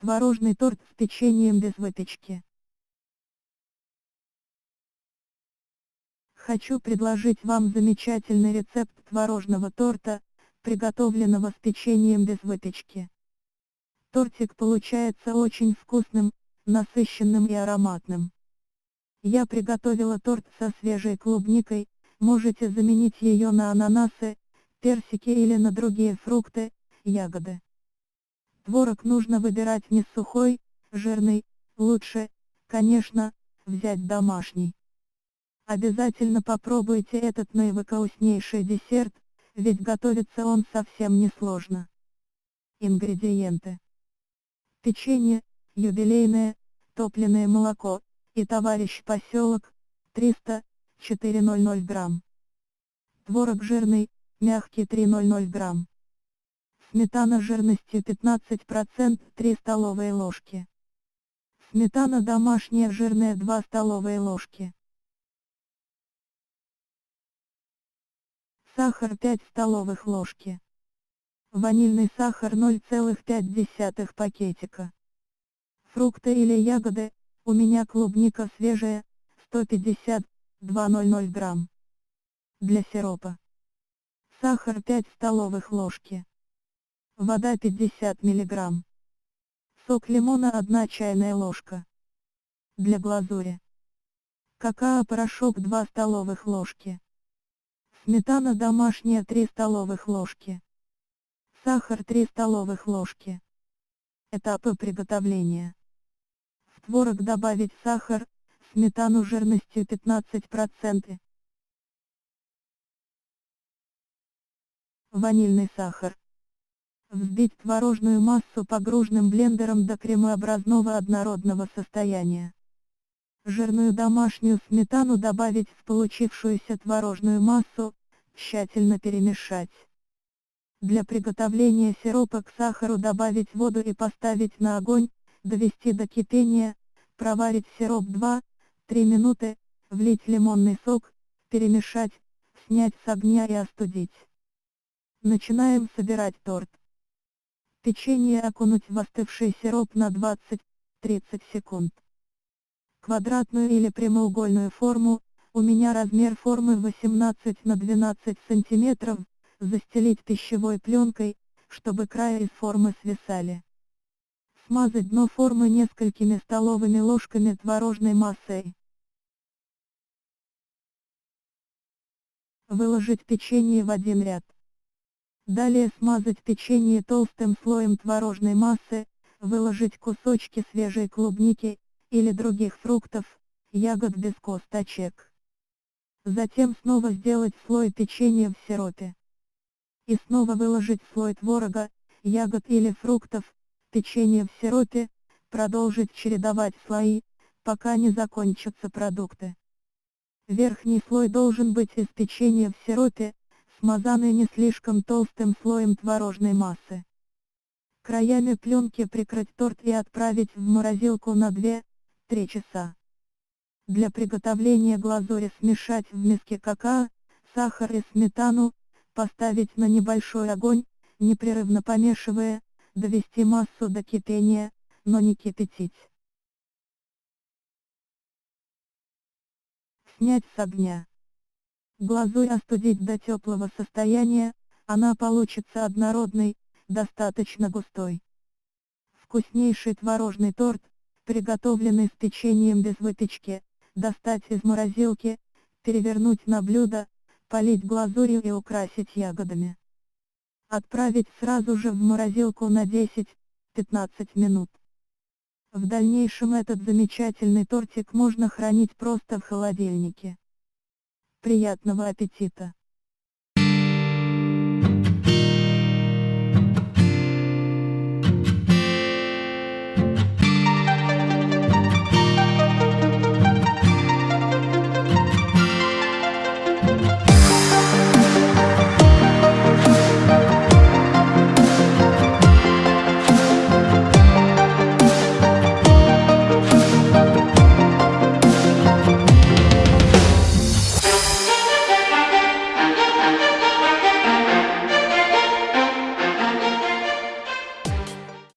Творожный торт с печеньем без выпечки. Хочу предложить вам замечательный рецепт творожного торта, приготовленного с печеньем без выпечки. Тортик получается очень вкусным, насыщенным и ароматным. Я приготовила торт со свежей клубникой, можете заменить ее на ананасы, персики или на другие фрукты, ягоды. Творог нужно выбирать не сухой, жирный, лучше, конечно, взять домашний. Обязательно попробуйте этот наивкуснейший десерт, ведь готовится он совсем несложно. Ингредиенты. Печенье, юбилейное, топленое молоко, и товарищ поселок, 300-400 грамм. Творог жирный, мягкий 300 грамм. Сметана жирностью 15% 3 столовые ложки. Сметана домашняя жирная 2 столовые ложки. Сахар 5 столовых ложки. Ванильный сахар 0,5 пакетика. Фрукты или ягоды, у меня клубника свежая, 150, 200 грамм. Для сиропа. Сахар 5 столовых ложки. Вода 50 мг. Сок лимона 1 чайная ложка. Для глазури. Какао-порошок 2 столовых ложки. Сметана домашняя 3 столовых ложки. Сахар 3 столовых ложки. Этапы приготовления. В творог добавить сахар, сметану жирностью 15%. Ванильный сахар. Взбить творожную массу погружным блендером до кремообразного однородного состояния. Жирную домашнюю сметану добавить в получившуюся творожную массу, тщательно перемешать. Для приготовления сиропа к сахару добавить воду и поставить на огонь, довести до кипения, проварить сироп 2-3 минуты, влить лимонный сок, перемешать, снять с огня и остудить. Начинаем собирать торт. Печенье окунуть в остывший сироп на 20-30 секунд. Квадратную или прямоугольную форму, у меня размер формы 18 на 12 сантиметров, застелить пищевой пленкой, чтобы края из формы свисали. Смазать дно формы несколькими столовыми ложками творожной массой. Выложить печенье в один ряд. Далее смазать печенье толстым слоем творожной массы, выложить кусочки свежей клубники, или других фруктов, ягод без косточек. Затем снова сделать слой печенья в сиропе. И снова выложить слой творога, ягод или фруктов, печенье в сиропе, продолжить чередовать слои, пока не закончатся продукты. Верхний слой должен быть из печенья в сиропе, смазанный не слишком толстым слоем творожной массы. Краями пленки прикрыть торт и отправить в морозилку на 2-3 часа. Для приготовления глазури смешать в миске какао, сахар и сметану, поставить на небольшой огонь, непрерывно помешивая, довести массу до кипения, но не кипятить. Снять с огня. Глазурь остудить до теплого состояния, она получится однородной, достаточно густой. Вкуснейший творожный торт, приготовленный с печеньем без выпечки, достать из морозилки, перевернуть на блюдо, полить глазурью и украсить ягодами. Отправить сразу же в морозилку на 10-15 минут. В дальнейшем этот замечательный тортик можно хранить просто в холодильнике. Приятного аппетита!